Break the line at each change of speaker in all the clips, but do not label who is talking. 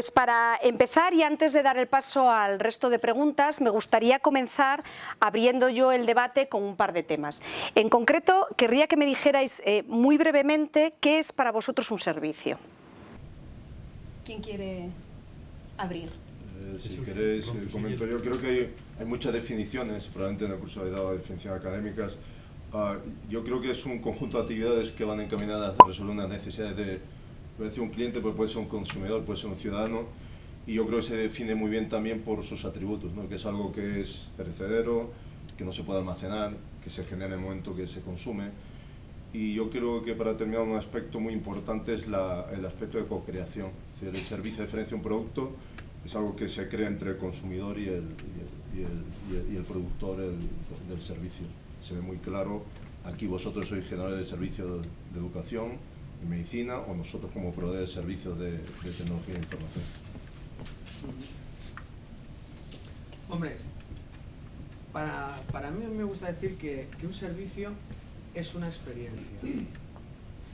Pues para empezar y antes de dar el paso al resto de preguntas, me gustaría comenzar abriendo yo el debate con un par de temas. En concreto, querría que me dijerais eh, muy brevemente qué es para vosotros un servicio. ¿Quién quiere abrir?
Eh, si queréis, eh, comento yo. Creo que hay, muchas definiciones, probablemente en el curso he dado definiciones académicas. Ah, yo creo que es un conjunto de actividades que van encaminadas a resolver unas necesidades de puede ser un cliente, puede ser un consumidor, puede ser un ciudadano, y yo creo que se define muy bien también por sus atributos, ¿no? que es algo que es perecedero, que no se puede almacenar, que se genera en el momento que se consume, y yo creo que para terminar un aspecto muy importante es el aspecto de co-creación, el servicio diferencia un producto, es algo que se crea entre el consumidor y el, y el, productor del servicio. Se ve muy claro, aquí vosotros sois generadores de servicios de educación, medicina o nosotros como proveedores de servicios de, tecnología e información.
Hombre, para, para mí me gusta decir que, que un servicio es una experiencia.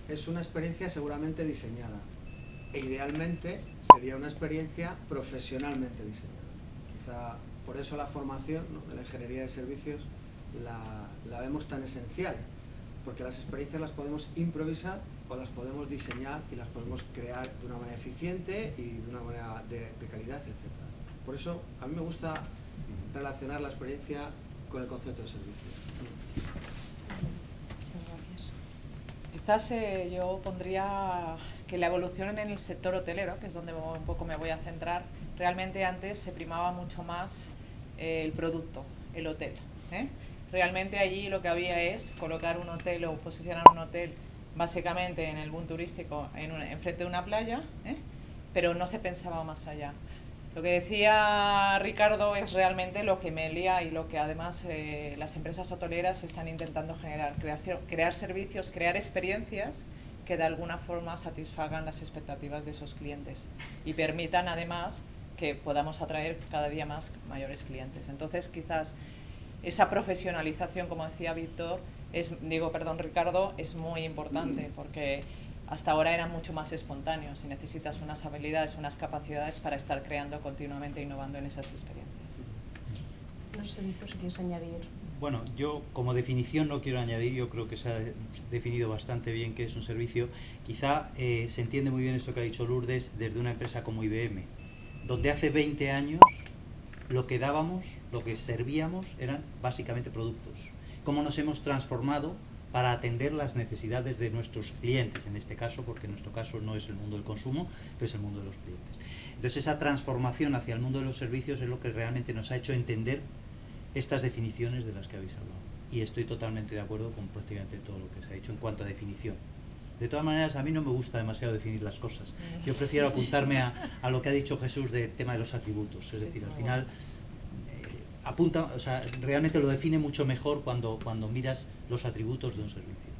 Es una experiencia seguramente diseñada. E idealmente sería una experiencia profesionalmente diseñada. Quizá por eso la formación de la ingeniería de servicios la, la vemos tan esencial, porque las experiencias las podemos improvisar o las podemos diseñar y las podemos crear de una manera eficiente y de una manera de, calidad, etc. Por eso a mí me gusta relacionar la experiencia con el concepto de servicio.
Quizás eh, yo pondría que la evolución en el sector hotelero, que es donde un poco me voy a centrar, realmente antes se primaba mucho más eh, el producto, el hotel. ¿eh? Realmente allí lo que había es colocar un hotel o posicionar un hotel básicamente en el boom turístico en, frente de una playa, ¿eh? pero no se pensaba más allá. Lo que decía Ricardo es realmente lo que Melia y lo que además eh, las empresas hoteleras están intentando generar, crear servicios, crear experiencias que de alguna forma satisfagan las expectativas de esos clientes y permitan además que podamos atraer cada día más mayores clientes. Entonces quizás esa profesionalización, como decía Víctor, es, digo, perdón Ricardo, es muy importante porque hasta ahora era mucho más espontáneo. Si necesitas unas habilidades, unas capacidades para estar creando continuamente, innovando en esas experiencias.
No sé, Víctor, si quieres añadir.
Bueno, yo como definición no quiero añadir, yo creo que se ha definido bastante bien qué es un servicio. Quizá eh, se entiende muy bien esto que ha dicho Lourdes desde una empresa como IBM, donde hace 20 años lo que dábamos, lo que servíamos eran básicamente productos cómo nos hemos transformado para atender las necesidades de nuestros clientes, en este caso, porque en nuestro caso no es el mundo del consumo, pero es el mundo de los clientes. Entonces esa transformación hacia el mundo de los servicios es lo que realmente nos ha hecho entender estas definiciones de las que habéis hablado. Y estoy totalmente de acuerdo con prácticamente todo lo que se ha dicho en cuanto a definición. De todas maneras, a mí no me gusta demasiado definir las cosas. Yo prefiero apuntarme a, a lo que ha dicho Jesús del tema de los atributos. Es decir, al final apunta, o sea, realmente lo define mucho mejor cuando, cuando miras los atributos de un servicio.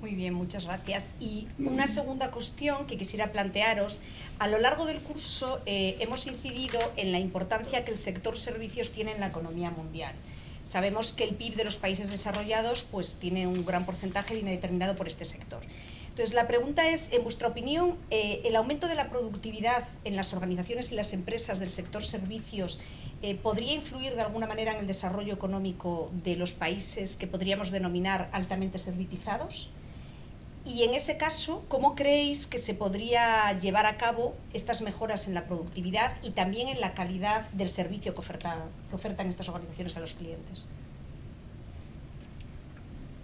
Muy bien, muchas gracias. Y una segunda cuestión que quisiera plantearos. A lo largo del curso eh, hemos incidido en la importancia que el sector servicios tiene en la economía mundial. Sabemos que el PIB de los países desarrollados pues, tiene un gran porcentaje, viene determinado por este sector. Entonces, la pregunta es, en vuestra opinión, eh, ¿el aumento de la productividad en las organizaciones y las empresas del sector servicios eh, podría influir de alguna manera en el desarrollo económico de los países que podríamos denominar altamente servitizados? Y en ese caso, ¿cómo creéis que se podría llevar a cabo estas mejoras en la productividad y también en la calidad del servicio que, que ofertan estas organizaciones a los clientes?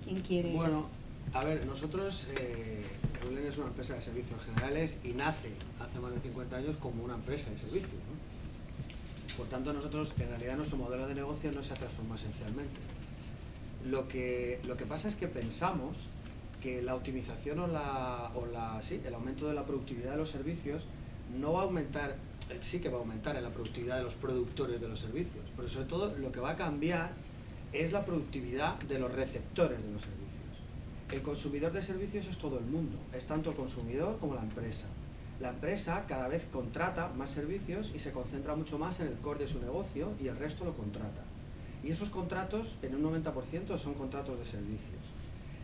¿Quién quiere?
Bueno, a ver, nosotros, eh, es una empresa de servicios generales y nace hace más de 50 años como una empresa de servicios. Por tanto, nosotros, en realidad, nuestro modelo de negocio no se ha transformado esencialmente. Lo que, lo que pasa es que pensamos que la optimización o, la, o la, sí, el aumento de la productividad de los servicios no va a aumentar, eh, sí que va a aumentar en la productividad de los productores de los servicios, pero sobre todo lo que va a cambiar es la productividad de los receptores de los servicios. El consumidor de servicios es todo el mundo, es tanto el consumidor como la empresa la empresa cada vez contrata más servicios y se concentra mucho más en el core de su negocio y el resto lo contrata. Y esos contratos, en un 90%, son contratos de servicios.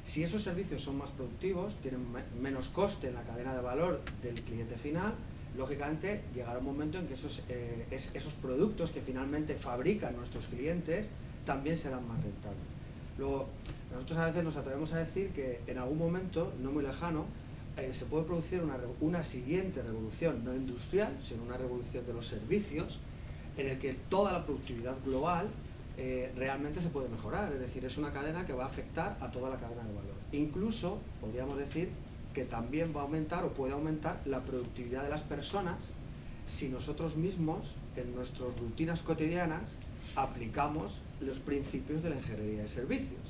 Si esos servicios son más productivos, tienen menos coste en la cadena de valor del cliente final, lógicamente llegará un momento en que esos, eh, esos productos que finalmente fabrican nuestros clientes también serán más rentables. Luego, nosotros a veces nos atrevemos a decir que en algún momento, no muy lejano, eh, se puede producir una, una siguiente revolución, no industrial, sino una revolución de los servicios, en el que toda la productividad global eh, realmente se puede mejorar. Es decir, es una cadena que va a afectar a toda la cadena de valor. Incluso, podríamos decir, que también va a aumentar o puede aumentar la productividad de las personas si nosotros mismos, en nuestras rutinas cotidianas, aplicamos los principios de la ingeniería de servicios.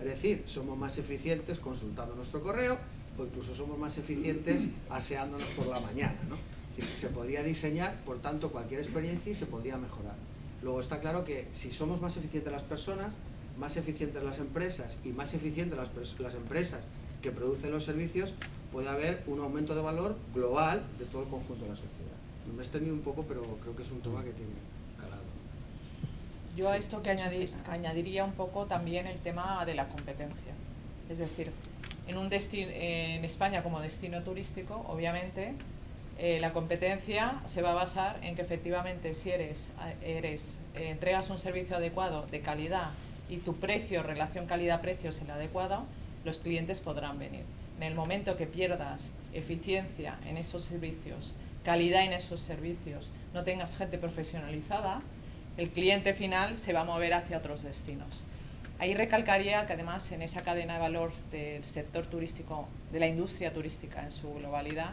Es decir, somos más eficientes consultando nuestro correo o incluso somos más eficientes aseándonos por la mañana. se podría diseñar, por tanto, cualquier experiencia y se podría mejorar. Luego está claro que si somos más eficientes las personas, más eficientes las empresas y más eficientes las, las empresas que producen los servicios, puede haber un aumento de valor global de todo el conjunto de la sociedad. Me he extendido un poco, pero creo que es un tema que tiene.
Yo a esto que añadir, añadiría un poco también el tema de la competencia. Es decir, en, un en España como destino turístico, obviamente, eh, la competencia se va a basar en que efectivamente si eres, eres eh, entregas un servicio adecuado de calidad y tu precio, relación calidad-precio es el adecuado, los clientes podrán venir. En el momento que pierdas eficiencia en esos servicios, calidad en esos servicios, no tengas gente profesionalizada, el cliente final se va a mover hacia otros destinos. Ahí recalcaría que además en esa cadena de valor del sector turístico, de la industria turística en su globalidad,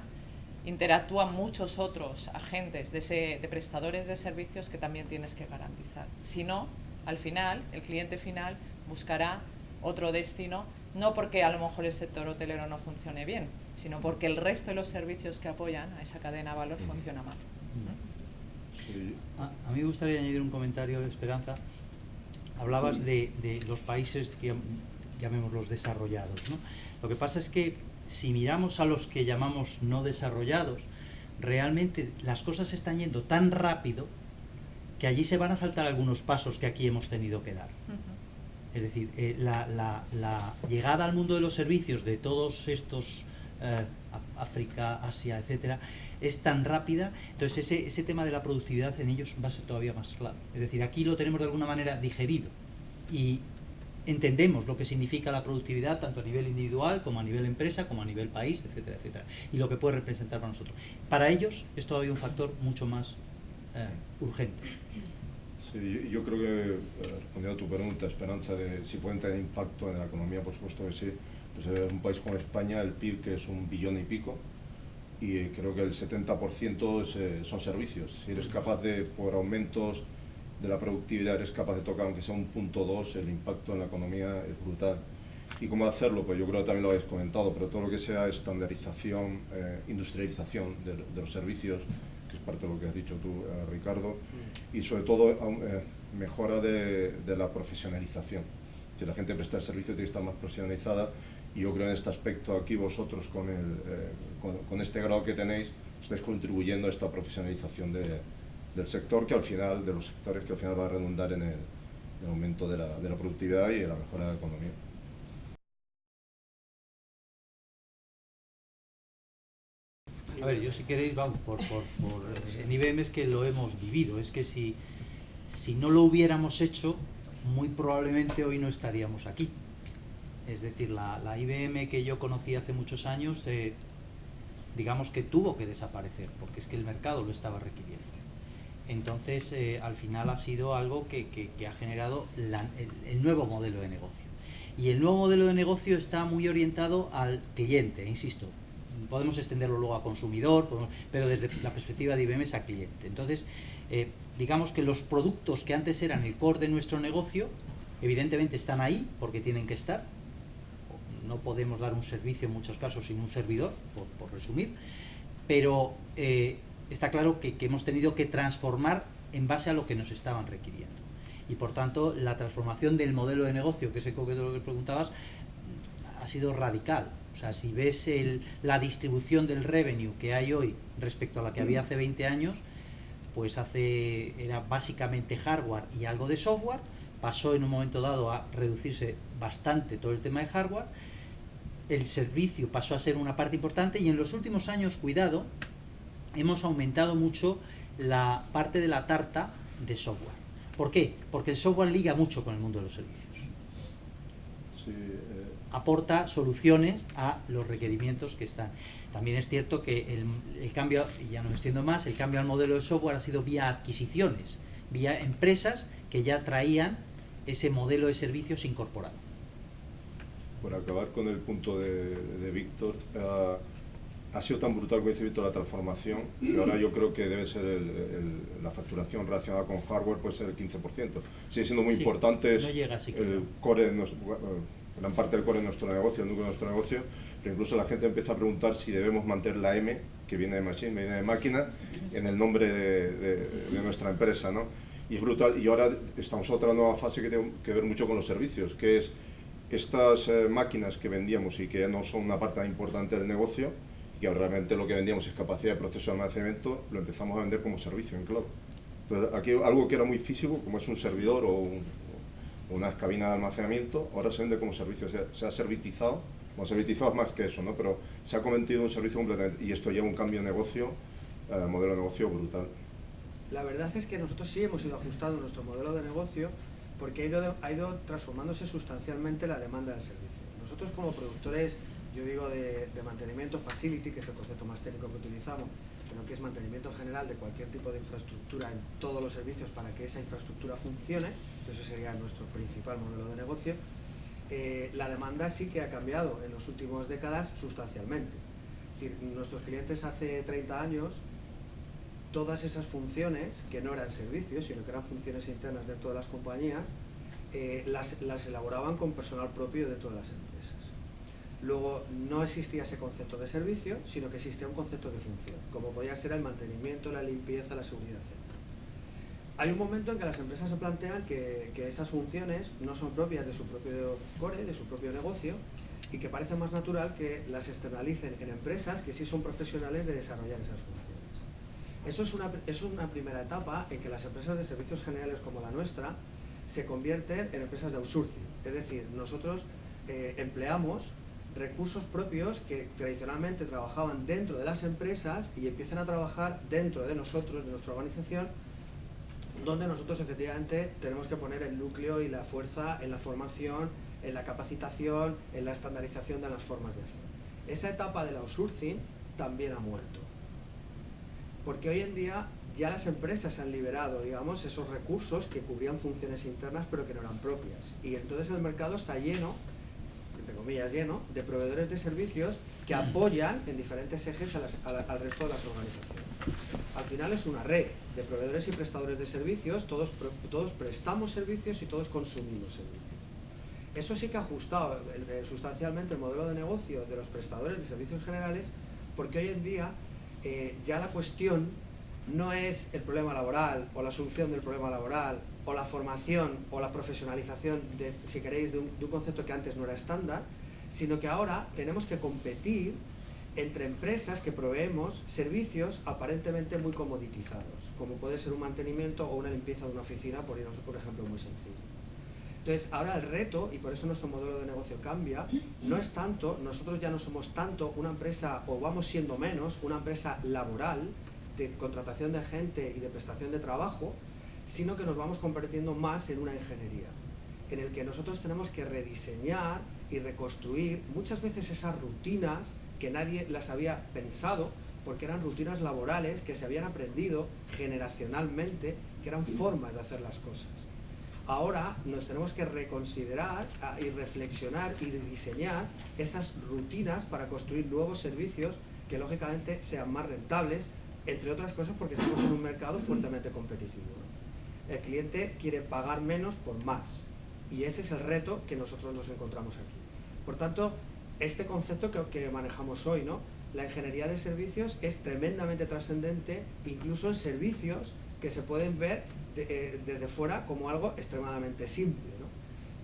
interactúan muchos otros agentes de, de prestadores de servicios que también tienes que garantizar. Si no, al final, el cliente final buscará otro destino no porque a lo mejor el sector hotelero no funcione bien, sino porque el resto de los servicios que apoyan a esa cadena de valor funciona mal.
A, mí me gustaría añadir un comentario, Esperanza. Hablabas de, los países que llamemos los desarrollados. ¿no? Lo que pasa es que si miramos a los que llamamos no desarrollados, realmente las cosas están yendo tan rápido que allí se van a saltar algunos pasos que aquí hemos tenido que dar. Es decir, eh, la, llegada al mundo de los servicios de todos estos, eh, África, Asia, etcétera, es tan rápida, entonces ese, ese tema de la productividad en ellos va a ser todavía más claro. Es decir, aquí lo tenemos de alguna manera digerido y entendemos lo que significa la productividad tanto a nivel individual como a nivel empresa, como a nivel país, etcétera, etcétera, y lo que puede representar para nosotros. Para ellos es todavía un factor mucho más eh, urgente.
Sí, yo creo que, eh, respondiendo a tu pregunta, Esperanza, de si pueden tener impacto en la economía, por supuesto que sí. Pues en un país como España, el PIB que es un billón y pico, y creo que el 70% eh, son servicios. Si eres capaz de, por aumentos de la productividad, eres capaz de tocar, aunque sea un punto dos, el impacto en la economía es brutal. ¿Y cómo hacerlo? Pues yo creo que también lo habéis comentado, pero todo lo que sea estandarización, eh, industrialización de, de los servicios, que es parte de lo que has dicho tú, eh, Ricardo, mm. y sobre todo eh, mejora de, la profesionalización. Si la gente presta el servicio tiene que estar más profesionalizada y yo creo en este aspecto aquí vosotros con, el, eh, con, este grado que tenéis estáis contribuyendo a esta profesionalización del sector que al final, de los sectores que al final va a redundar en el, aumento de la, de la productividad y en la mejora de la economía.
A ver, yo si queréis, vamos, por, por, por, en IBM es que lo hemos vivido, es que si, si no lo hubiéramos hecho, muy probablemente hoy no estaríamos aquí. Es decir, la, la IBM que yo conocí hace muchos años, eh, digamos que tuvo que desaparecer, porque es que el mercado lo estaba requiriendo. Entonces, eh, al final ha sido algo que, que, ha generado el, nuevo modelo de negocio. Y el nuevo modelo de negocio está muy orientado al cliente, insisto, podemos extenderlo luego a consumidor, pero desde la perspectiva de IBM es a cliente. Entonces, eh, digamos que los productos que antes eran el core de nuestro negocio, evidentemente están ahí porque tienen que estar. No podemos dar un servicio en muchos casos sin un servidor, por, resumir, pero eh, está claro que, hemos tenido que transformar en base a lo que nos estaban requiriendo. Y por tanto, la transformación del modelo de negocio, que es el que preguntabas, ha sido radical. O sea, si ves la distribución del revenue que hay hoy respecto a la que había hace 20 años, pues hace era básicamente hardware y algo de software, pasó en un momento dado a reducirse bastante todo el tema de hardware, el servicio pasó a ser una parte importante y en los últimos años, cuidado, hemos aumentado mucho la parte de la tarta de software. ¿Por qué? Porque el software liga mucho con el mundo de los servicios.
Sí, eh,
Aporta soluciones a los requerimientos que están. También es cierto que el, el cambio, y ya no me extiendo más, el cambio al modelo de software ha sido vía adquisiciones, vía empresas que ya traían ese modelo de servicios incorporado.
Por acabar con el punto de, de Víctor, eh, ha sido tan brutal, como dice Víctor, la transformación, que ahora yo creo que debe ser el- el- la facturación relacionada con hardware, puede ser el 15%. Sigue siendo muy
Sí,
importante,
no llega
el
no.
core, de nuestro- bueno, gran parte del core de nuestro negocio, el núcleo de nuestro negocio, pero incluso la gente empieza a preguntar si debemos mantener la M, que viene de machine, viene de máquina, en el nombre de, de- de nuestra empresa, ¿no? Y es brutal, y ahora estamos en otra nueva fase que tiene que ver mucho con los servicios, que es estas eh, máquinas que vendíamos y que no son una parte importante del negocio, y que realmente lo que vendíamos es capacidad de proceso de almacenamiento, lo empezamos a vender como servicio en cloud. Entonces, aquí algo que era muy físico, como es un servidor o, un- o una cabina de almacenamiento, ahora se vende como servicio, se, se ha servitizado, bueno, servitizado es más que eso, ¿no? pero se ha convertido en un servicio completamente, y esto lleva un cambio de negocio, eh, modelo de negocio brutal.
La verdad es que nosotros sí hemos ido ajustando nuestro modelo de negocio porque ha ido, transformándose sustancialmente la demanda del servicio. Nosotros como productores, yo digo de, de mantenimiento facility, que es el concepto más técnico que utilizamos, pero que es mantenimiento general de cualquier tipo de infraestructura en todos los servicios para que esa infraestructura funcione, eso sería nuestro principal modelo de negocio, eh, la demanda sí que ha cambiado en las últimas décadas sustancialmente. Es decir, nuestros clientes hace 30 años todas esas funciones, que no eran servicios, sino que eran funciones internas de las compañías, eh, las, las elaboraban con personal propio de las empresas. Luego no existía ese concepto de servicio, sino que existía un concepto de función, como podía ser el mantenimiento, la limpieza, la seguridad, etc. Hay un momento en que las empresas se plantean que, que esas funciones no son propias de su propio core, de su propio negocio, y que parece más natural que las externalicen en empresas que sí son profesionales de desarrollar esas funciones. Eso es una, es una primera etapa en que las empresas de servicios generales como la nuestra se convierten en empresas de outsourcing. Es decir, nosotros eh, empleamos recursos propios que tradicionalmente trabajaban dentro de las empresas y empiezan a trabajar dentro de nosotros, de nuestra organización, donde nosotros efectivamente tenemos que poner el núcleo y la fuerza en la formación, en la capacitación, en la estandarización de las formas de hacer. Esa etapa del outsourcing también ha muerto porque hoy en día ya las empresas han liberado, digamos, esos recursos que cubrían funciones internas pero que no eran propias. Y entonces el mercado está lleno, entre comillas lleno, de proveedores de servicios que apoyan en diferentes ejes al resto de las organizaciones. Al final es una red de proveedores y prestadores de servicios, todos, todos prestamos servicios y todos consumimos servicios. Eso sí que ha ajustado sustancialmente el modelo de negocio de los prestadores de servicios generales, porque hoy en día eh, ya la cuestión no es el problema laboral o la solución del problema laboral o la formación o la profesionalización, de, si queréis, de un, de un concepto que antes no era estándar, sino que ahora tenemos que competir entre empresas que proveemos servicios aparentemente muy comoditizados, como puede ser un mantenimiento o una limpieza de una oficina, por irnos por ejemplo muy sencillo. Entonces, ahora el reto, y por eso nuestro modelo de negocio cambia, no es tanto, nosotros ya no somos tanto una empresa, o vamos siendo menos, una empresa laboral, de contratación de gente y de prestación de trabajo, sino que nos vamos convirtiendo más en una ingeniería, en el que nosotros tenemos que rediseñar y reconstruir muchas veces esas rutinas que nadie las había pensado, porque eran rutinas laborales que se habían aprendido generacionalmente, que eran formas de hacer las cosas ahora nos tenemos que reconsiderar ah, y reflexionar y diseñar esas rutinas para construir nuevos servicios que lógicamente sean más rentables, entre otras cosas porque estamos en un mercado fuertemente competitivo. El cliente quiere pagar menos por más y ese es el reto que nosotros nos encontramos aquí. Por tanto, este concepto que, que manejamos hoy, ¿no? la ingeniería de servicios es tremendamente trascendente, incluso en servicios que se pueden ver de- eh, desde fuera como algo extremadamente simple. ¿no?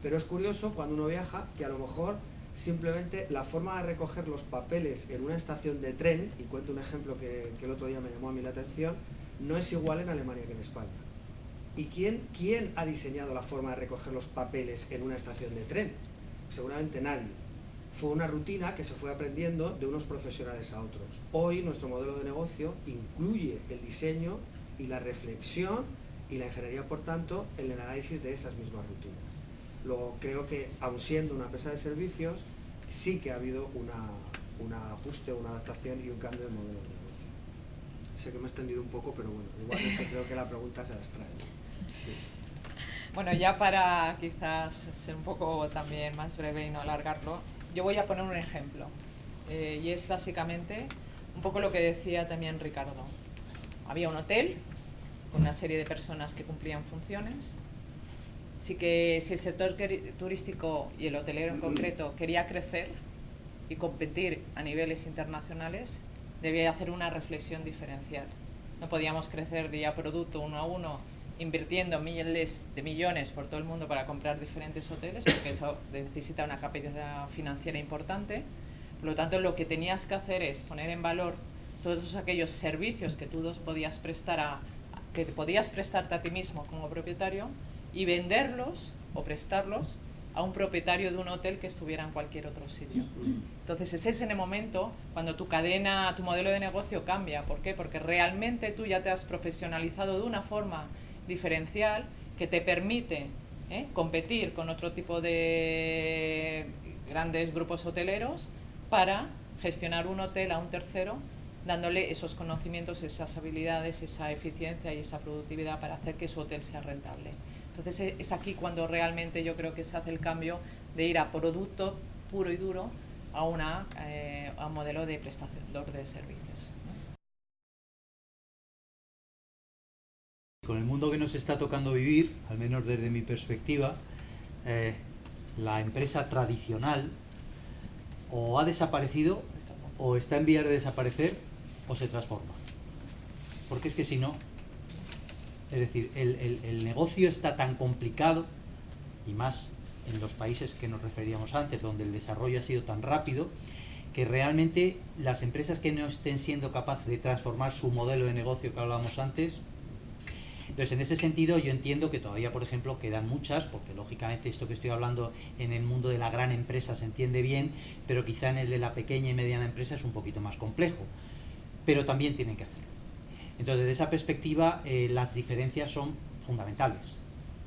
Pero es curioso cuando uno viaja que a lo mejor simplemente la forma de recoger los papeles en una estación de tren, y cuento un ejemplo que, que el otro día me llamó a mí la atención, no es igual en Alemania que en España. ¿Y quién, quién ha diseñado la forma de recoger los papeles en una estación de tren? Seguramente nadie. fue una rutina que se fue aprendiendo de unos profesionales a otros. Hoy nuestro modelo de negocio incluye el diseño y la reflexión y la ingeniería, por tanto, el análisis de esas mismas rutinas. Luego creo que, aun siendo una empresa de servicios, sí que ha habido una, un ajuste, una adaptación y un cambio de modelo de negocio. Sé que me he extendido un poco, pero bueno, igualmente creo que la pregunta se las trae.
Bueno, ya para quizás ser un poco también más breve y no alargarlo, yo voy a poner un ejemplo. Eh, y es básicamente un poco lo que decía también Ricardo. Había un hotel con una serie de personas que cumplían funciones. Sí que si el sector turístico y el hotelero en concreto quería crecer y competir a niveles internacionales, debía hacer una reflexión diferencial. No podíamos crecer día producto uno a uno invirtiendo miles de millones por todo el mundo para comprar diferentes hoteles, porque eso necesita una capacidad financiera importante. Por lo tanto, lo que tenías que hacer es poner en valor todos aquellos servicios que tú podías prestar a, que podías prestarte a ti mismo como propietario y venderlos o prestarlos a un propietario de un hotel que estuviera en cualquier otro sitio. Entonces ese es en el momento cuando tu cadena, tu modelo de negocio cambia. ¿Por qué? Porque realmente tú ya te has profesionalizado de una forma diferencial que te permite ¿eh? competir con otro tipo de grandes grupos hoteleros para gestionar un hotel a un tercero dándole esos conocimientos, esas habilidades, esa eficiencia y esa productividad para hacer que su hotel sea rentable. Entonces e, es aquí cuando realmente yo creo que se hace el cambio de ir a producto puro y duro a, una, eh, a un modelo de prestación de servicios.
Con el mundo que nos está tocando vivir, al menos desde mi perspectiva, eh, la empresa tradicional o ha desaparecido o está en vías de desaparecer o se transforma. Porque es que si no, es decir, el, negocio está tan complicado, y más en los países que nos referíamos antes, donde el desarrollo ha sido tan rápido, que realmente las empresas que no estén siendo capaces de transformar su modelo de negocio que hablábamos antes, entonces, en ese sentido, yo entiendo que todavía, por ejemplo, quedan muchas, porque lógicamente esto que estoy hablando en el mundo de la gran empresa se entiende bien, pero quizá en el de la pequeña y mediana empresa es un poquito más complejo. Pero también tienen que hacerlo. Entonces, desde esa perspectiva, eh, las diferencias son fundamentales.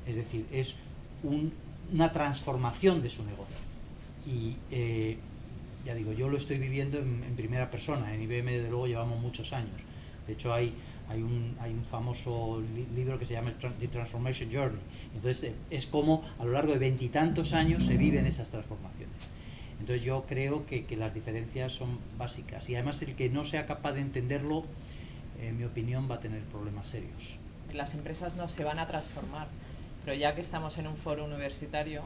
Es decir, es una transformación de su negocio. Y eh, ya digo, yo lo estoy viviendo en, primera persona. En IBM, desde luego, llevamos muchos años. De hecho, hay, hay, un, hay un famoso libro que se llama The Transformation Journey. Entonces, es como a lo largo de veintitantos años se viven esas transformaciones. Entonces, yo creo que, que las diferencias son básicas. Y además, el que no sea capaz de entenderlo en mi opinión, va a tener problemas serios.
Las empresas no se van a transformar, pero ya que estamos en un foro universitario,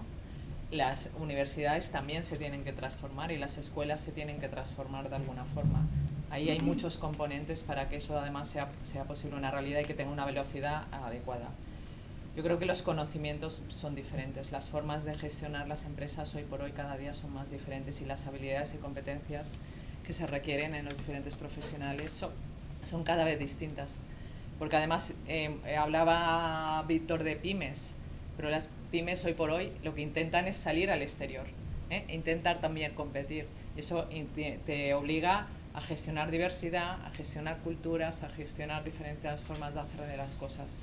las universidades también se tienen que transformar y las escuelas se tienen que transformar de alguna forma. Ahí hay muchos componentes para que eso además sea, sea posible una realidad y que tenga una velocidad adecuada. Yo creo que los conocimientos son diferentes, las formas de gestionar las empresas hoy por hoy cada día son más diferentes y las habilidades y competencias que se requieren en los diferentes profesionales son, son cada vez distintas. Porque además eh, hablaba Víctor de pymes, pero las pymes hoy por hoy lo que intentan es salir al exterior, ¿eh? e intentar también competir. Eso te obliga a gestionar diversidad, a gestionar culturas, a gestionar diferentes formas de hacer de las cosas.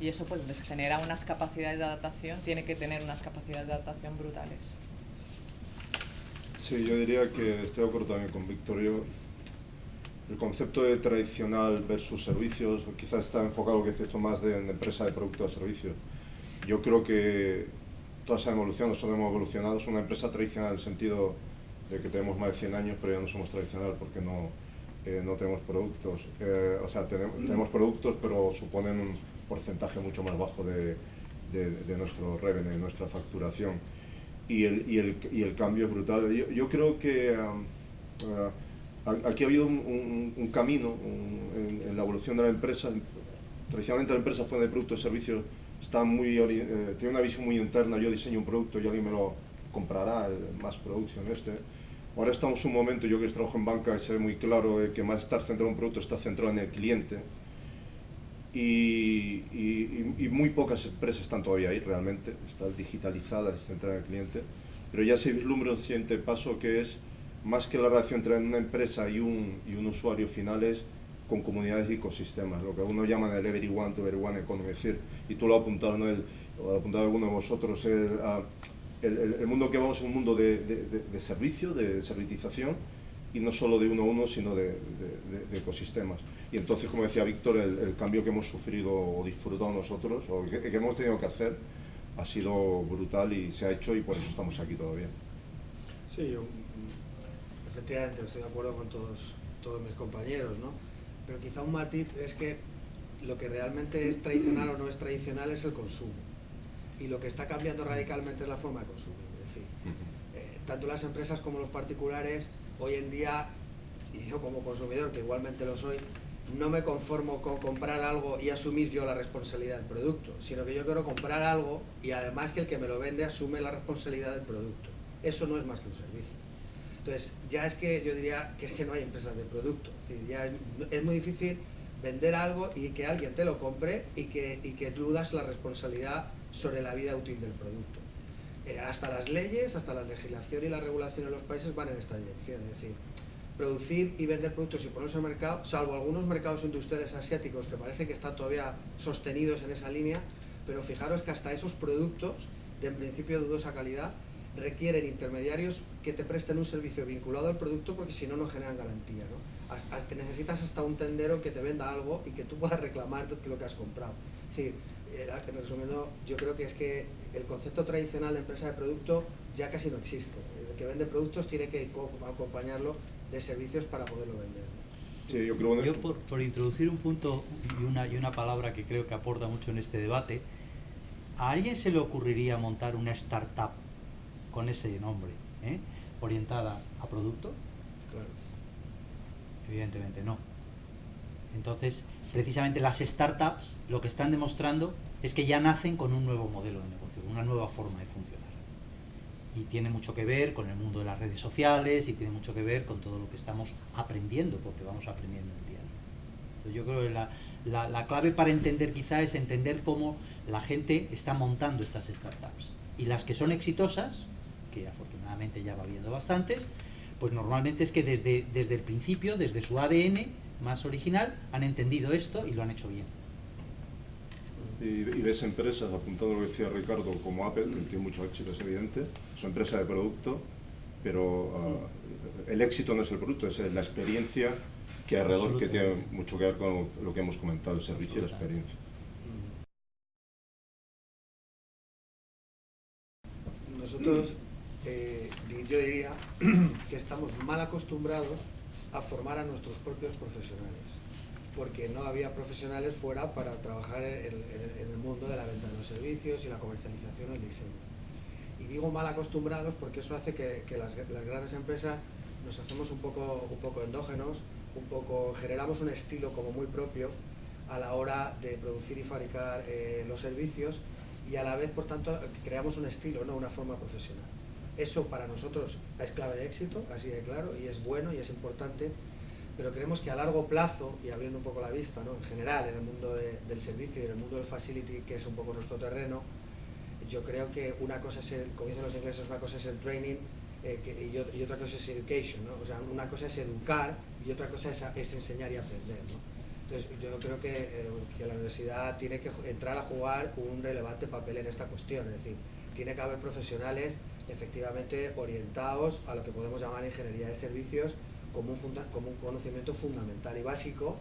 Y eso pues les genera unas capacidades de adaptación, tiene que tener unas capacidades de adaptación brutales.
Sí, yo diría que estoy de acuerdo también con Víctor el concepto de tradicional versus servicios, quizás está enfocado, que es esto más de, empresa de producto a servicio. Yo creo que todas han evolucionado, nosotros hemos evolucionado, es una empresa tradicional en el sentido de que tenemos más de 100 años, pero ya no somos tradicional porque no, eh, no tenemos productos. Eh, o sea, tenemos, tenemos, productos, pero suponen un porcentaje mucho más bajo de, de, nuestro revenue, de nuestra facturación. Y el, y el, y el cambio es brutal. Yo, creo que... Um, uh, aquí ha habido un, camino en, la evolución de la empresa. Tradicionalmente la empresa fue de productos y servicios, está muy, eh, tiene una visión muy interna, yo diseño un producto y alguien me lo comprará, más producción este. Ahora estamos en un momento, yo que trabajo en banca, se ve muy claro que más estar centrado en un producto está centrado en el cliente. Y, muy pocas empresas están todavía ahí realmente, están digitalizadas y centradas en el cliente. pero ya se vislumbra un siguiente paso que es más que la relación entre una empresa y un, y un usuario final es con comunidades y ecosistemas, lo que uno llama el everyone to everyone economy, es decir, y tú lo has apuntado, ¿no? el, lo ha apuntado alguno de vosotros, el, el, mundo que vamos es un mundo de, de, de, servicio, de servitización, y no solo de uno a uno, sino de ecosistemas. Y entonces, como decía Víctor, el, el, cambio que hemos sufrido o disfrutado nosotros, o que, que, hemos tenido que hacer, ha sido brutal y se ha hecho y por eso estamos aquí todavía.
Sí, yo efectivamente estoy de acuerdo con todos, todos mis compañeros, ¿no? Pero quizá un matiz es que lo que realmente es tradicional o no es tradicional es el consumo. Y lo que está cambiando radicalmente es la forma de consumir. Es decir, eh, tanto las empresas como los particulares, hoy en día, y yo como consumidor, que igualmente lo soy, no me conformo con comprar algo y asumir yo la responsabilidad del producto, sino que yo quiero comprar algo y además que el que me lo vende asume la responsabilidad del producto. Eso no es más que un servicio. Entonces, ya es que yo diría que es que no hay empresas de producto. Es, ya es, es, muy difícil vender algo y que alguien te lo compre y que, y que tú das la responsabilidad sobre la vida útil del producto. Eh, hasta las leyes, hasta la legislación y la regulación en los países van en esta dirección. Es decir, producir y vender productos y ponerse al mercado, salvo algunos mercados industriales asiáticos que parece que están todavía sostenidos en esa línea, pero fijaros que hasta esos productos, de en principio dudosa calidad, requieren intermediarios que te presten un servicio vinculado al producto porque si no, no generan garantía. ¿no? Hasta, necesitas hasta un tendero que te venda algo y que tú puedas reclamar lo que has comprado. Es decir, resumiendo, yo creo que es que el concepto tradicional de empresa de producto ya casi no existe. El que vende productos tiene que acompañarlo de servicios para poderlo vender.
Sí, yo creo
yo por, por, introducir un punto y una, y una palabra que creo que aporta mucho en este debate, ¿a alguien se le ocurriría montar una startup con ese nombre, ¿eh? orientada a producto?
Claro.
Evidentemente no. Entonces, precisamente las startups lo que están demostrando es que ya nacen con un nuevo modelo de negocio, una nueva forma de funcionar. Y tiene mucho que ver con el mundo de las redes sociales y tiene mucho que ver con todo lo que estamos aprendiendo, porque vamos aprendiendo el día a día. Yo creo que la, la, la clave para entender quizá es entender cómo la gente está montando estas startups. Y las que son exitosas, que afortunadamente ya va viendo bastantes, pues normalmente es que desde, desde el principio, desde su ADN más original, han entendido esto y lo han hecho bien.
Y, y ves empresas, apuntando lo que decía Ricardo, como Apple, que tiene mucho éxito, es evidente, son empresas de producto, pero uh, el éxito no es el producto, es la experiencia que alrededor, que tiene mucho que ver con lo que hemos comentado, el servicio y la experiencia.
Nosotros eh, yo diría que estamos mal acostumbrados a formar a nuestros propios profesionales, porque no había profesionales fuera para trabajar en, en, en el mundo de la venta de los servicios y la comercialización del diseño. Y digo mal acostumbrados porque eso hace que, que las, las, grandes empresas nos hacemos un poco, un poco endógenos, un poco, generamos un estilo como muy propio a la hora de producir y fabricar eh, los servicios y a la vez, por tanto, creamos un estilo, no una forma profesional. Eso para nosotros es clave de éxito, así de claro, y es bueno y es importante, pero creemos que a largo plazo, y abriendo un poco la vista, ¿no? en general, en el mundo de, del servicio y en el mundo del facility, que es un poco nuestro terreno, yo creo que una cosa es, el, como dicen los ingleses, una cosa es el training eh, que, y, y, otra cosa es education, ¿no? o sea, una cosa es educar y otra cosa es, es enseñar y aprender. ¿no? Entonces, yo creo que, eh, que, la universidad tiene que entrar a jugar un relevante papel en esta cuestión, es decir, tiene que haber profesionales efectivamente orientados a lo que podemos llamar ingeniería de servicios como un, conocimiento fundamental y básico,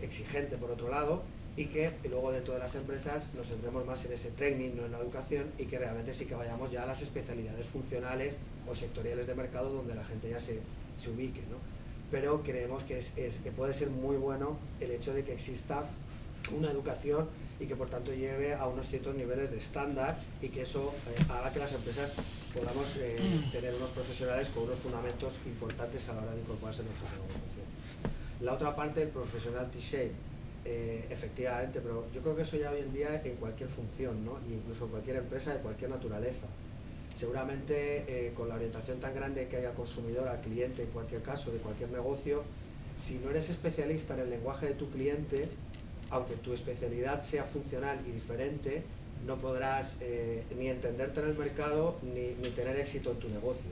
exigente por otro lado, y que luego dentro de las empresas nos centremos más en ese training, no en la educación, y que realmente sí que vayamos ya a las especialidades funcionales o sectoriales de mercado donde la gente ya se, se ubique. ¿no? Pero creemos que, es, que puede ser muy bueno el hecho de que exista una educación y que por tanto lleve a unos ciertos niveles de estándar y que eso eh, haga que las empresas podamos eh, tener unos profesionales con unos fundamentos importantes a la hora de incorporarse en nuestra organización. La otra parte, el profesional T-shape, eh, efectivamente, pero yo creo que eso ya hoy en día en cualquier función, ¿no? incluso en cualquier empresa de cualquier naturaleza. Seguramente eh, con la orientación tan grande que hay al consumidor, al cliente, en cualquier caso, de cualquier negocio, si no eres especialista en el lenguaje de tu cliente, aunque tu especialidad sea funcional y diferente, no podrás eh, ni entenderte en el mercado ni, ni tener éxito en tu negocio.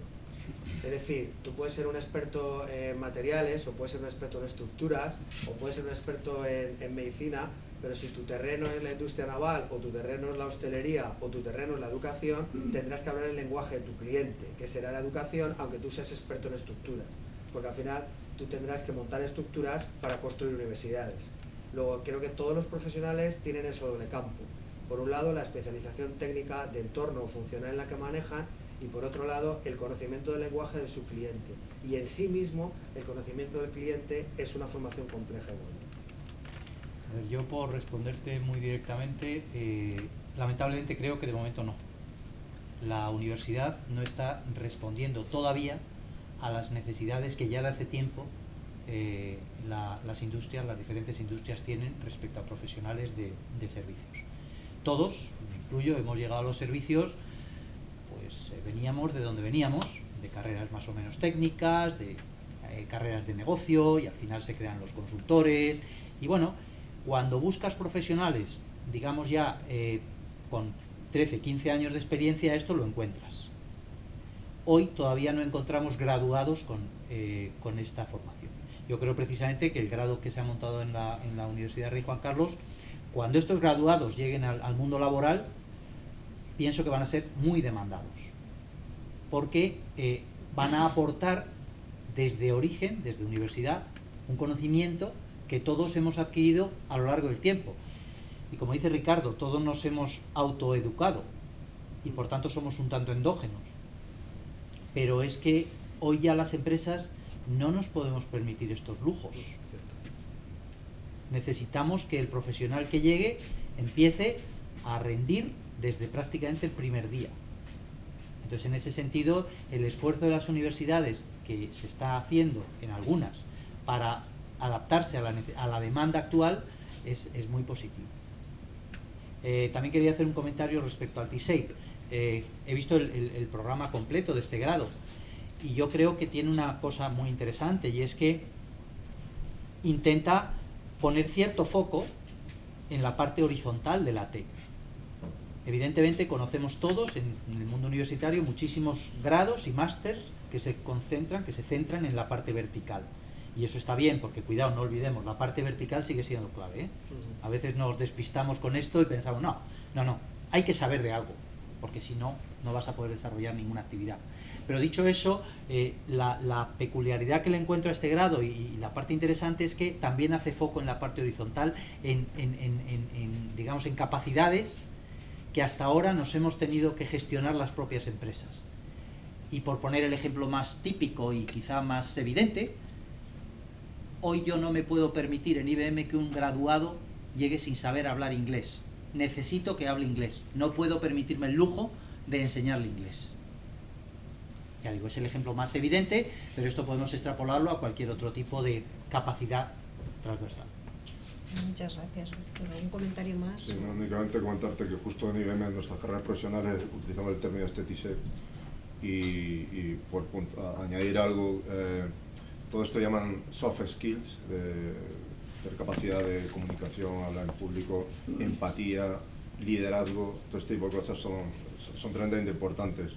Es decir, tú puedes ser un experto en materiales, o puedes ser un experto en estructuras, o puedes ser un experto en, medicina, pero si tu terreno es la industria naval, o tu terreno es la hostelería, o tu terreno es la educación, tendrás que hablar el lenguaje de tu cliente, que será la educación, aunque tú seas experto en estructuras. Porque al final tú tendrás que montar estructuras para construir universidades. Luego, creo que todos los profesionales tienen eso doble campo. Por un lado, la especialización técnica de entorno funcional en la que manejan y por otro lado el conocimiento del lenguaje de su cliente. Y en sí mismo el conocimiento del cliente es una formación compleja
y Yo por responderte muy directamente, eh, lamentablemente creo que de momento no. La universidad no está respondiendo todavía a las necesidades que ya de hace tiempo eh, la, las industrias, las diferentes industrias tienen respecto a profesionales de servicios. Todos, me incluyo, hemos llegado a los servicios pues eh, veníamos de donde veníamos, de carreras más o menos técnicas, de eh, carreras de negocio y al final se crean los consultores. Y bueno, cuando buscas profesionales, digamos ya eh, con 13, 15 años de experiencia, esto lo encuentras. Hoy todavía no encontramos graduados con, con esta formación. Yo creo precisamente que el grado que se ha montado en la Universidad Rey Juan Carlos, cuando estos graduados lleguen al, mundo laboral, pienso que van a ser muy demandados, porque eh, van a aportar desde origen, desde universidad, un conocimiento que todos hemos adquirido a lo largo del tiempo. Y como dice Ricardo, todos nos hemos autoeducado y por tanto somos un tanto endógenos. Pero es que hoy ya las empresas no nos podemos permitir estos lujos. Necesitamos que el profesional que llegue empiece a rendir desde prácticamente el primer día. Entonces, en ese sentido, el esfuerzo de las universidades que se está haciendo en algunas para adaptarse a la, a la demanda actual es, es muy positivo. Eh, también quería hacer un comentario respecto al T-Shape. Eh, he visto el programa completo de este grado y yo creo que tiene una cosa muy interesante y es que intenta poner cierto foco en la parte horizontal de la TEC. Evidentemente conocemos todos en, en el mundo universitario muchísimos grados y másters que se concentran, que se centran en la parte vertical. Y eso está bien, porque cuidado, no olvidemos, la parte vertical sigue siendo clave. ¿eh? A veces nos despistamos con esto y pensamos, no, no, no, hay que saber de algo, porque si no, no vas a poder desarrollar ninguna actividad. Pero dicho eso, eh, la, peculiaridad que le encuentro a este grado y, la parte interesante es que también hace foco en la parte horizontal, en digamos, en capacidades que hasta ahora nos hemos tenido que gestionar las propias empresas. Y por poner el ejemplo más típico y quizá más evidente, hoy yo no me puedo permitir en IBM que un graduado llegue sin saber hablar inglés. Necesito que hable inglés. No puedo permitirme el lujo de enseñarle inglés. Ya digo, es el ejemplo más evidente, pero esto podemos extrapolarlo a cualquier otro tipo de capacidad transversal.
Muchas gracias, Víctor. ¿Un comentario más?
Sí, no, únicamente comentarte que justo en IBM, en nuestras carreras profesionales, utilizamos el término estétice y, y por punto, añadir algo, eh, todo esto llaman soft skills, de, de capacidad de comunicación, hablar en público, empatía, liderazgo, todo este tipo de cosas son, son tremendamente importantes.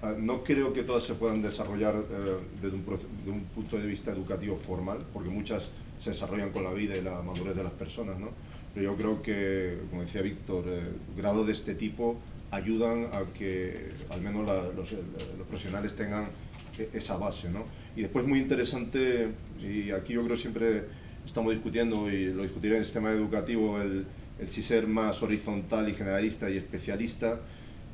Uh, no creo que todas se puedan desarrollar uh, desde, un, desde un punto de vista educativo formal, porque muchas se desarrollan con la vida y la madurez de las personas, ¿no? Pero yo creo que, como decía Víctor, eh, grados de este tipo ayudan a que al menos la, los, los, profesionales tengan e, esa base, ¿no? Y después muy interesante, y aquí yo creo siempre estamos discutiendo, y lo discutiré en el sistema educativo, el, el si ser más horizontal y generalista y especialista,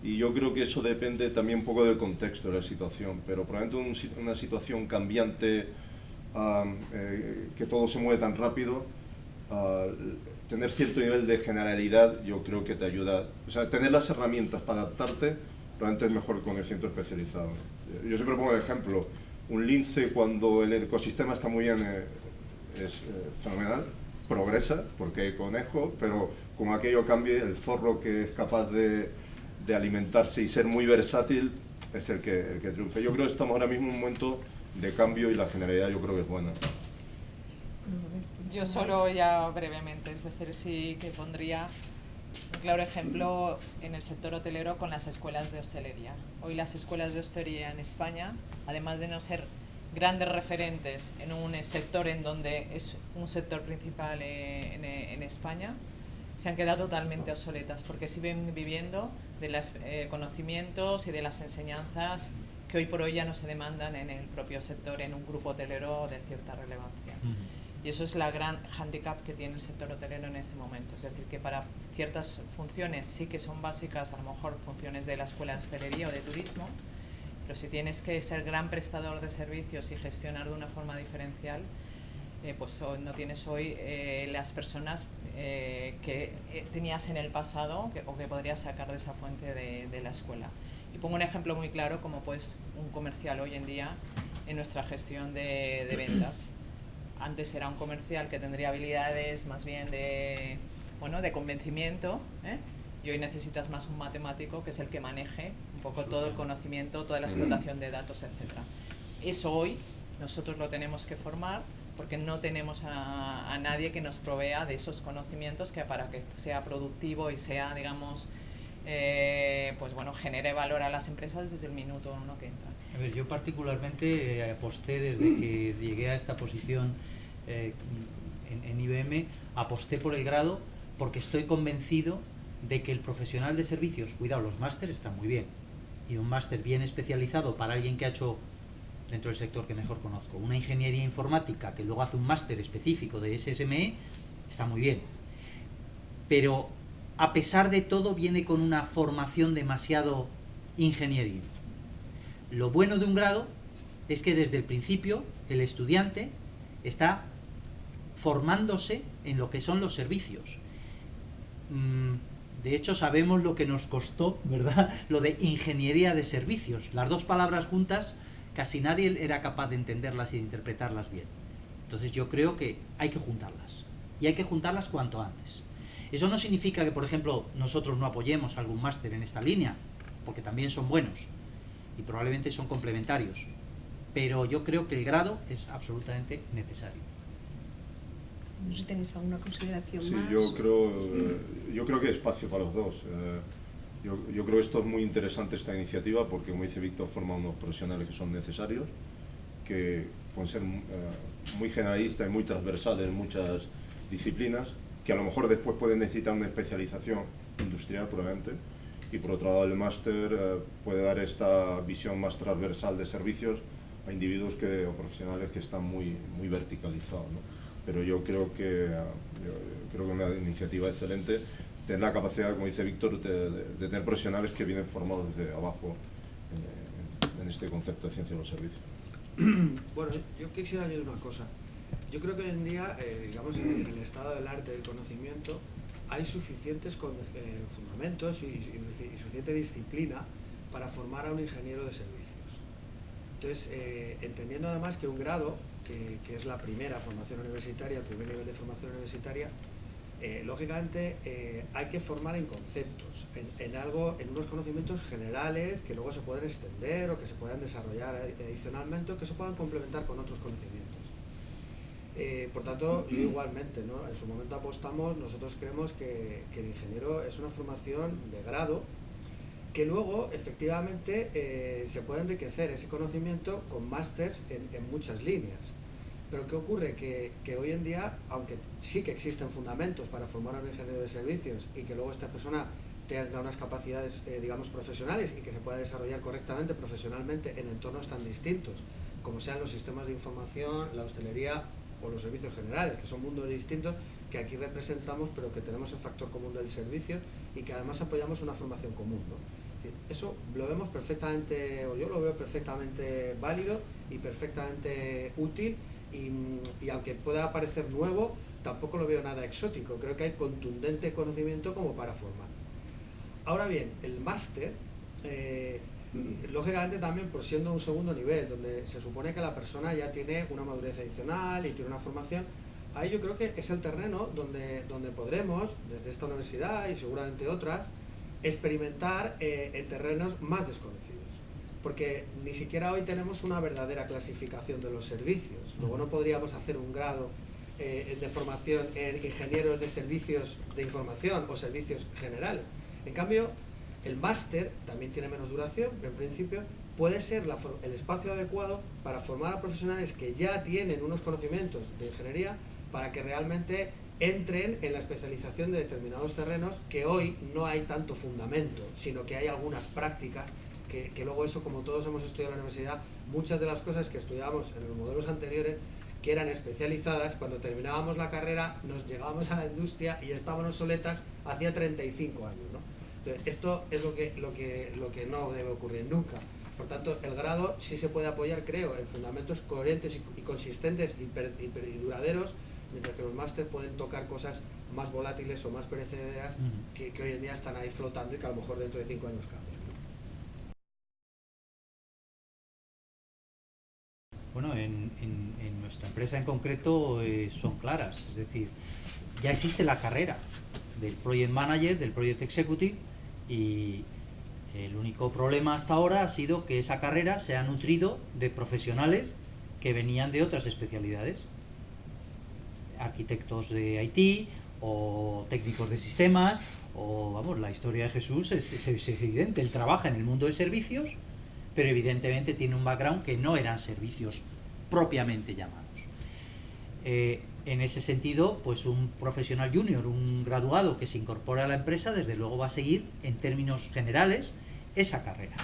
y yo creo que eso depende también un poco del contexto de la situación, pero probablemente un, una situación cambiante, eh, que todo se mueve tan rápido, uh, tener cierto nivel de generalidad yo creo que te ayuda, o sea, tener las herramientas para adaptarte, probablemente es mejor con el centro especializado. Yo siempre pongo el ejemplo, un lince cuando el ecosistema está muy bien eh, es eh, fenomenal, progresa porque hay conejo, pero como aquello cambie, el zorro que es capaz de, de alimentarse y ser muy versátil es el que, el que triunfe. Yo creo que estamos ahora mismo en un momento de cambio y la generalidad yo creo que es buena.
Yo solo ya brevemente, es decir, sí que pondría Un claro ejemplo en el sector hotelero con las escuelas de hostelería. Hoy las escuelas de hostelería en España, además de no ser grandes referentes en un sector en donde es un sector principal eh, en, España, se han quedado totalmente obsoletas porque siguen viviendo de los eh, conocimientos y de las enseñanzas que hoy por hoy ya no se demandan en el propio sector, en un grupo hotelero de cierta relevancia. Y eso es la gran handicap que tiene el sector hotelero en este momento. Es decir, que para ciertas funciones sí que son básicas, a lo mejor funciones de la escuela de hostelería o de turismo, pero si tienes que ser gran prestador de servicios y gestionar de una forma diferencial, eh, pues no tienes hoy eh, las personas eh, que tenías en el pasado o que podrías sacar de esa fuente de, la escuela. Y pongo un ejemplo muy claro como pues un comercial hoy en día en nuestra gestión de, de ventas. Antes era un comercial que tendría habilidades más bien de, bueno, de convencimiento, y hoy necesitas más un matemático que es el que maneje un poco todo el conocimiento, toda la explotación de datos, etc. Eso hoy nosotros lo tenemos que formar porque no tenemos a, nadie que nos provea de esos conocimientos que para que sea productivo y sea, digamos, eh, pues bueno, genere valor a las empresas desde el minuto uno que entra.
A ver, yo particularmente eh, aposté desde que llegué a esta posición eh, en, en IBM, aposté por el grado porque estoy convencido de que el profesional de servicios, cuidado, los másteres están muy bien, y un máster bien especializado para alguien que ha hecho, dentro del sector que mejor conozco, una ingeniería informática que luego hace un máster específico de SSME, está muy bien. Pero a pesar de todo viene con una formación demasiado ingenieril. Lo bueno de un grado es que desde el principio el estudiante está formándose en lo que son los servicios. Mm, de hecho, sabemos lo que nos costó, ¿verdad? Lo de ingeniería de servicios. Las dos palabras juntas, casi nadie era capaz de entenderlas y de interpretarlas bien. Entonces yo creo que hay que juntarlas. Y hay que juntarlas cuanto antes. Eso no significa que, por ejemplo, nosotros no apoyemos algún máster en esta línea, porque también son buenos y probablemente son complementarios. Pero yo creo que el grado es absolutamente necesario.
No sé si tenéis alguna consideración
sí,
más.
yo creo, eh, yo creo que hay espacio para los dos. Eh, yo, yo, creo que esto es muy interesante esta iniciativa porque, como dice Víctor, forma unos profesionales que son necesarios, que pueden ser eh, muy generalistas y muy transversales en muchas disciplinas, que a lo mejor después pueden necesitar una especialización industrial probablemente, y por otro lado el máster puede dar esta visión más transversal de servicios a individuos que, o profesionales que están muy, muy verticalizados. pero yo creo que, creo que una iniciativa excelente tener la capacidad, como dice Víctor, de, tener profesionales que vienen formados desde abajo en, este concepto de ciencia de los servicios.
Bueno, yo quisiera añadir una cosa. Yo creo que hoy en día, eh, digamos, en el estado del arte del conocimiento, hay suficientes eh, fundamentos y, y, suficiente disciplina para formar a un ingeniero de servicios. Entonces, eh, entendiendo además que un grado que, es la primera formación universitaria, el primer nivel de formación universitaria, eh, lógicamente eh, hay que formar en conceptos, en, algo, en unos conocimientos generales que luego se pueden extender o que se puedan desarrollar adicionalmente o que se puedan complementar con otros conocimientos. Eh, por tanto, yo igualmente, en su momento apostamos, nosotros creemos que, el ingeniero es una formación de grado que luego efectivamente se puede enriquecer ese conocimiento con másters en muchas líneas. Pero ¿qué ocurre? Que, hoy en día, aunque sí que existen fundamentos para formar a un ingeniero de servicios y que luego esta persona tenga unas capacidades, eh, digamos, profesionales y que se pueda desarrollar correctamente profesionalmente en entornos tan distintos como sean los sistemas de información, la hostelería o los servicios generales, que son mundos distintos que aquí representamos, pero que tenemos el factor común del servicio y que además apoyamos una formación común. Eso lo vemos perfectamente, o yo lo veo perfectamente válido y perfectamente útil y, aunque pueda parecer nuevo, tampoco lo veo nada exótico. Creo que hay contundente conocimiento como para formar. Ahora bien, el máster, eh, lógicamente también por siendo un segundo nivel, donde se supone que la persona ya tiene una madurez adicional y tiene una formación, ahí yo creo que es el terreno donde, donde podremos, desde esta universidad y seguramente otras, experimentar eh, en terrenos más desconocidos porque ni siquiera hoy tenemos una verdadera clasificación de los servicios. Luego no podríamos hacer un grado eh, de formación en ingenieros de servicios de información o servicios generales. En cambio, el máster también tiene menos duración, pero en principio puede ser el espacio adecuado para formar a profesionales que ya tienen unos conocimientos de ingeniería para que realmente entren en la especialización de determinados terrenos que hoy no hay tanto fundamento, sino que hay algunas prácticas que, que luego eso, como todos hemos estudiado en la universidad, muchas de las cosas que estudiábamos en los modelos anteriores que eran especializadas, cuando terminábamos la carrera nos llegábamos a la industria y estábamos obsoletas hacía 35 años. ¿no? Entonces, esto es lo que, lo, que, lo que no debe ocurrir nunca. Por tanto, el grado sí se puede apoyar, creo, en fundamentos coherentes y, consistentes y, y, duraderos, mientras que los másteres pueden tocar cosas más volátiles o más perecederas que, que, hoy en día están ahí flotando y que a lo mejor dentro de cinco años cambian.
Bueno, en, en, nuestra empresa en concreto eh, son claras, es decir, ya existe la carrera del Project Manager, del Project Executive y el único problema hasta ahora ha sido que esa carrera se ha nutrido de profesionales que venían de otras especialidades, arquitectos de IT o técnicos de sistemas o vamos, la historia de Jesús es, es evidente, él trabaja en el mundo de servicios pero evidentemente tiene un background que no eran servicios propiamente llamados. Eh, en ese sentido, pues un profesional junior, un graduado que se incorpora a la empresa, desde luego va a seguir, en términos generales, esa carrera.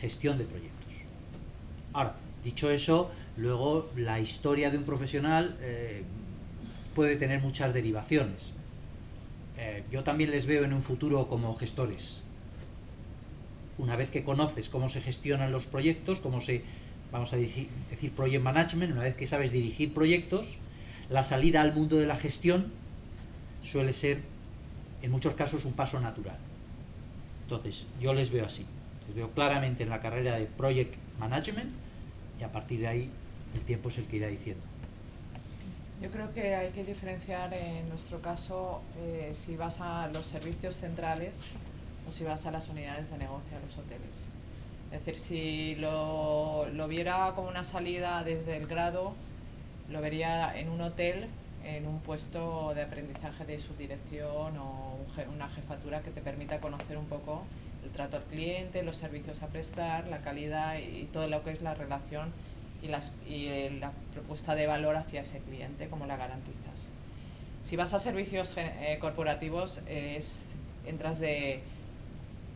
Gestión de proyectos. Ahora, dicho eso, luego la historia de un profesional eh, puede tener muchas derivaciones. Eh, yo también les veo en un futuro como gestores, una vez que conoces cómo se gestionan los proyectos, cómo se, vamos a decir, project management, una vez que sabes dirigir proyectos, la salida al mundo de la gestión suele ser, en muchos casos, un paso natural. Entonces, yo les veo así. Les veo claramente en la carrera de project management y a partir de ahí el tiempo es el que irá diciendo.
Yo creo que hay que diferenciar en nuestro caso eh, si vas a los servicios centrales si vas a las unidades de negocio, a los hoteles. Es decir, si lo, lo viera como una salida desde el grado, lo vería en un hotel, en un puesto de aprendizaje de subdirección o una jefatura que te permita conocer un poco el trato al cliente, los servicios a prestar, la calidad y todo lo que es la relación y, las, y la propuesta de valor hacia ese cliente, como la garantizas. Si vas a servicios eh, corporativos, es, entras de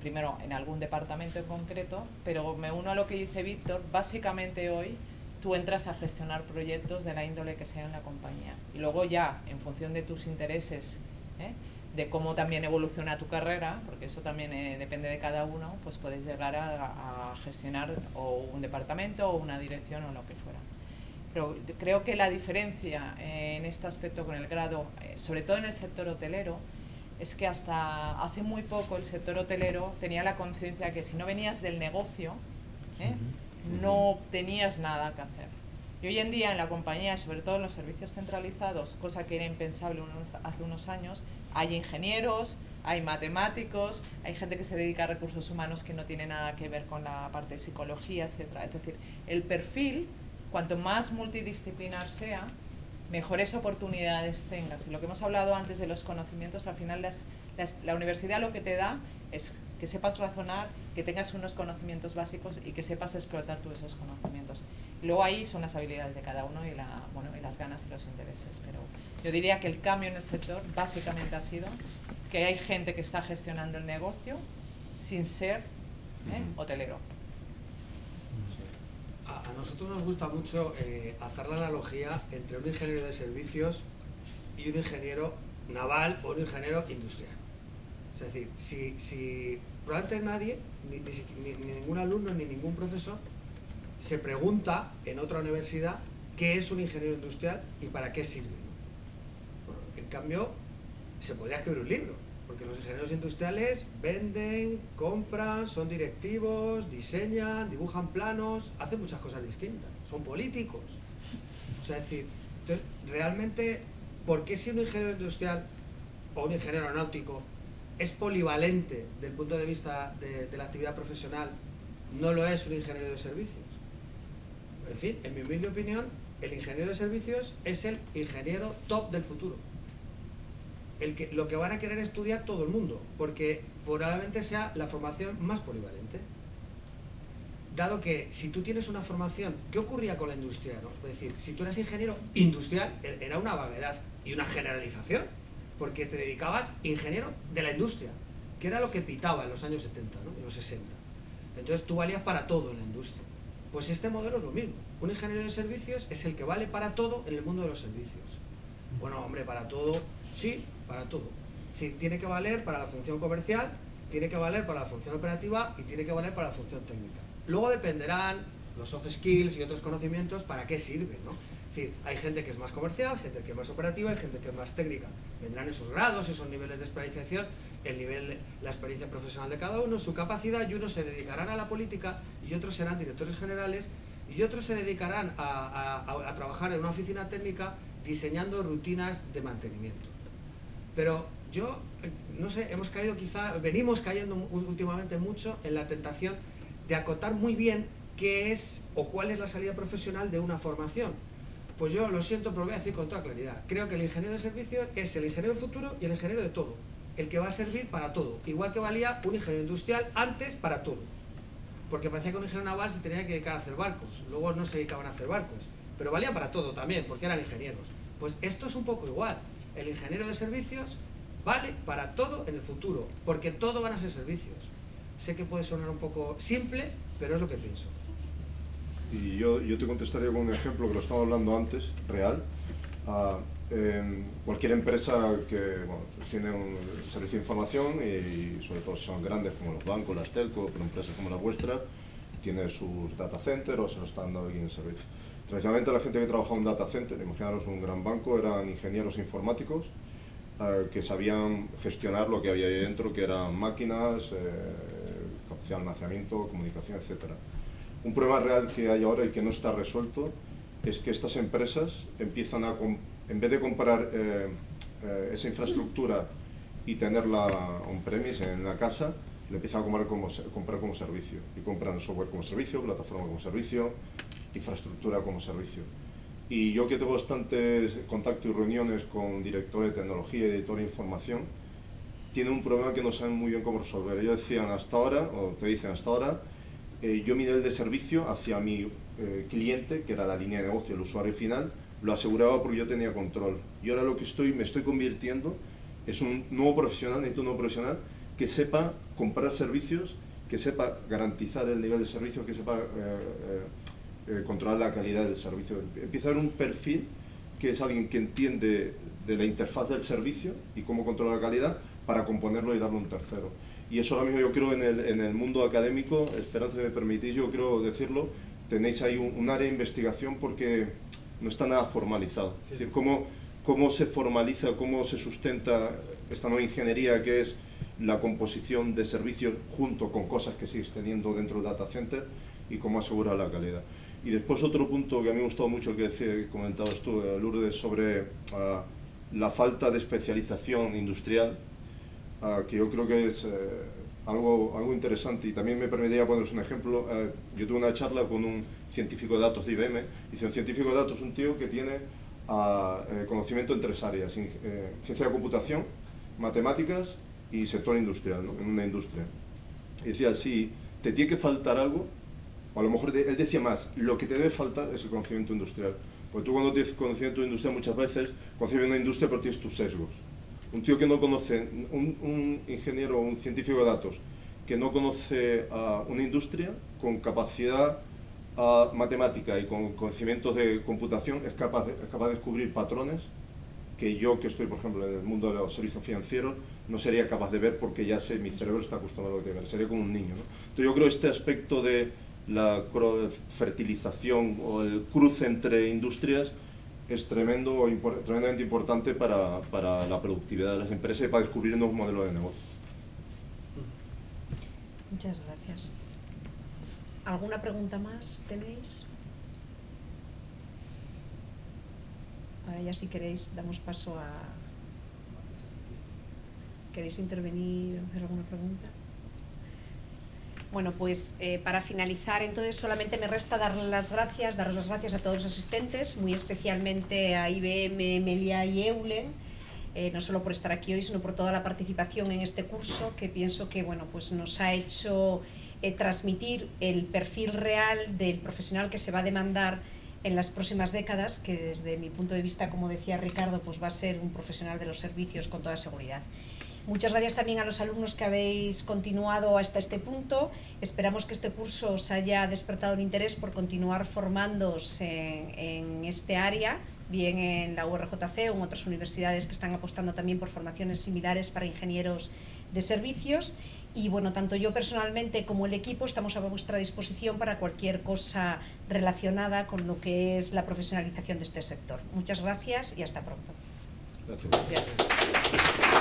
primero en algún departamento en concreto, pero me uno a lo que dice Víctor, básicamente hoy tú entras a gestionar proyectos de la índole que sea en la compañía. Y luego ya, en función de tus intereses, ¿eh? de cómo también evoluciona tu carrera, porque eso también eh, depende de cada uno, pues puedes llegar a, gestionar o un departamento o una dirección o lo que fuera. Pero creo que la diferencia eh, en este aspecto con el grado, sobre todo en el sector hotelero, es que hasta hace muy poco el sector hotelero tenía la conciencia que si no venías del negocio, ¿eh? no tenías nada que hacer. Y hoy en día en la compañía, sobre todo en los servicios centralizados, cosa que era impensable hace unos años, hay ingenieros, hay matemáticos, hay gente que se dedica a recursos humanos que no tiene nada que ver con la parte de psicología, etc. Es decir, el perfil, cuanto más multidisciplinar sea, mejores oportunidades tengas. Y lo que hemos hablado antes de los conocimientos, al final la universidad lo que te da es que sepas razonar, que tengas unos conocimientos básicos y que sepas explotar tú esos conocimientos. luego ahí son las habilidades de cada uno y, la, bueno, y las ganas y los intereses. Pero yo diría que el cambio en el sector básicamente ha sido que hay gente que está gestionando el negocio sin ser ¿eh? hotelero
a, nosotros nos gusta mucho eh, hacer la analogía entre un ingeniero de servicios y un ingeniero naval o un ingeniero industrial. Es decir, si, si probablemente nadie, ni, ningún alumno ni ningún profesor, se pregunta en otra universidad qué es un ingeniero industrial y para qué sirve. en cambio, se podría escribir un libro porque los ingenieros industriales venden, compran, son directivos, diseñan, dibujan planos, hacen muchas cosas distintas, son políticos. O sea, es decir, realmente, ¿por qué si un ingeniero industrial o un ingeniero náutico es polivalente desde el punto de vista de la actividad profesional, no lo es un ingeniero de servicios? En fin, en mi humilde opinión, el ingeniero de servicios es el ingeniero top del futuro. Lo que van a querer estudiar todo el mundo, porque probablemente sea la formación más polivalente. Dado que si tú tienes una formación, ¿qué ocurría con la industria? Es decir, si tú eras ingeniero industrial, e-, era una vaguedad y una generalización, porque te dedicabas ingeniero de la industria, que era lo que pitaba en los años 70, ¿no? en los 60. Entonces tú valías para todo en la industria. Pues este modelo es lo mismo. Un ingeniero de servicios es el que vale para todo en el mundo de los servicios. Bueno, hombre, para todo, sí, para todo. Tiene que valer para la función comercial, tiene que valer para la función operativa y tiene que valer para la función técnica. Luego dependerán los soft skills y otros conocimientos para qué sirven, ¿no? Es decir, hay gente que es más comercial, gente que es más operativa y gente que es más técnica. Vendrán esos grados, esos niveles de especialización, el nivel, la experiencia profesional de cada uno, su capacidad, y unos se dedicarán a la política y otros serán directores generales y otros se dedicarán a, trabajar en una oficina técnica diseñando rutinas de mantenimiento. Pero yo, no sé, hemos caído quizá, venimos cayendo últimamente mucho en la tentación de acotar muy bien qué es o cuál es la salida profesional de una formación. Pues yo lo siento, pero lo voy a decir con toda claridad. Creo que el ingeniero de servicios es el ingeniero del futuro y el ingeniero de todo. El que va a servir para todo. Igual que valía un ingeniero industrial antes para todo porque parecía que un ingeniero naval se tenía que dedicar a hacer barcos, luego no se dedicaban a hacer barcos, pero valía para todo también, porque eran ingenieros. Pues esto es un poco igual, el ingeniero de servicios vale para todo en el futuro, porque todo van a ser servicios. Sé que puede sonar un poco simple, pero es lo que pienso.
Y yo, yo te contestaría con un ejemplo que lo estaba hablando antes, real. Ah, cualquier empresa que tiene un servicio de información y, sobre todo son grandes como los bancos, las telco, pero empresas como la vuestra, tiene sus data centers o se lo están dando aquí en servicio. Tradicionalmente la gente que trabajaba en un data center, imaginaros un gran banco, eran ingenieros informáticos eh, que sabían gestionar lo que había ahí dentro, que eran máquinas, eh, capacidad de almacenamiento, comunicación, etc. Un problema real que hay ahora y que no está resuelto es que estas empresas empiezan a en vez de comprar eh, esa infraestructura y tenerla on-premise en la casa, le empiezan a comprar como, comprar como servicio. Y compran software como servicio, plataforma como servicio, infraestructura como servicio. Y yo que tengo bastantes contactos y reuniones con directores de tecnología y editor de información, tienen un problema que no saben muy bien cómo resolver. Ellos decían hasta ahora, o te dicen hasta ahora, eh, yo mi nivel de servicio hacia mi cliente, que era la línea de negocio, el usuario final, lo aseguraba porque yo tenía control. Y ahora lo que estoy, me estoy convirtiendo es un nuevo profesional, necesito un nuevo profesional que sepa comprar servicios, que sepa garantizar el nivel de servicio, que sepa eh, eh, controlar la calidad del servicio. Empieza a haber un perfil que es alguien que entiende de la interfaz del servicio y cómo controlar la calidad para componerlo y darlo a un tercero. Y eso ahora mismo yo creo en el, en el mundo académico, Esperanza, me permitís, yo quiero decirlo, tenéis ahí un, un área de investigación porque no está nada formalizado. Es decir, cómo, cómo se formaliza, cómo se sustenta esta nueva ingeniería que es la composición de servicios junto con cosas que sigues teniendo dentro del data center y cómo asegura la calidad. Y después otro punto que a mí me gustado mucho que, decía, comentabas tú, eh, Lourdes, sobre ah, la falta de especialización industrial, ah, que yo creo que es eh, algo, algo interesante y también me permitiría poneros un ejemplo. Eh, yo tuve una charla con un científico de datos de IBM. Dice, un científico de datos es un tío que tiene ah, conocimiento en tres áreas, eh, ciencia de computación, matemáticas y sector industrial, en una industria. Y decía, si te tiene que faltar algo, a lo mejor él decía más, lo que te debe faltar es el conocimiento industrial. Porque tú cuando tienes conocimiento industrial muchas veces concibes una industria pero tienes tus sesgos. Un tío que no conoce, un, ingeniero o un científico de datos que no conoce a una industria con capacidad matemática y con conocimientos de computación es capaz de, es capaz de descubrir patrones que yo, que estoy, por ejemplo, en el mundo de los servicios financieros, no sería capaz de ver porque ya sé, mi cerebro está acostumbrado a lo que ver, sería como un niño. Entonces yo creo este aspecto de la fertilización o el cruce entre industrias es tremendo, tremendamente importante para, para la productividad de las empresas y para descubrir nuevos modelos de negocio.
Muchas gracias. ¿Alguna pregunta más tenéis? Ahora ya si queréis damos paso a... ¿Queréis intervenir o hacer alguna pregunta? Bueno, pues eh, para finalizar, entonces solamente me resta dar las gracias, daros las gracias a todos los asistentes, muy especialmente a IBM, Melia y Eulen, eh, no solo por estar aquí hoy, sino por toda la participación en este curso, que pienso que bueno, pues nos ha hecho eh, transmitir el perfil real del profesional que se va a demandar en las próximas décadas, que desde mi punto de vista, como decía Ricardo, pues va a ser un profesional de los servicios con toda seguridad. Muchas gracias también a los alumnos que habéis continuado hasta este punto. Esperamos que este curso os haya despertado un interés por continuar formándose en, en este área, bien en la URJC o en otras universidades que están apostando también por formaciones similares para ingenieros de servicios. Y bueno, tanto yo personalmente como el equipo estamos a vuestra disposición para cualquier cosa relacionada con lo que es la profesionalización de este sector. Muchas gracias y hasta pronto.
Gracias.
Gracias.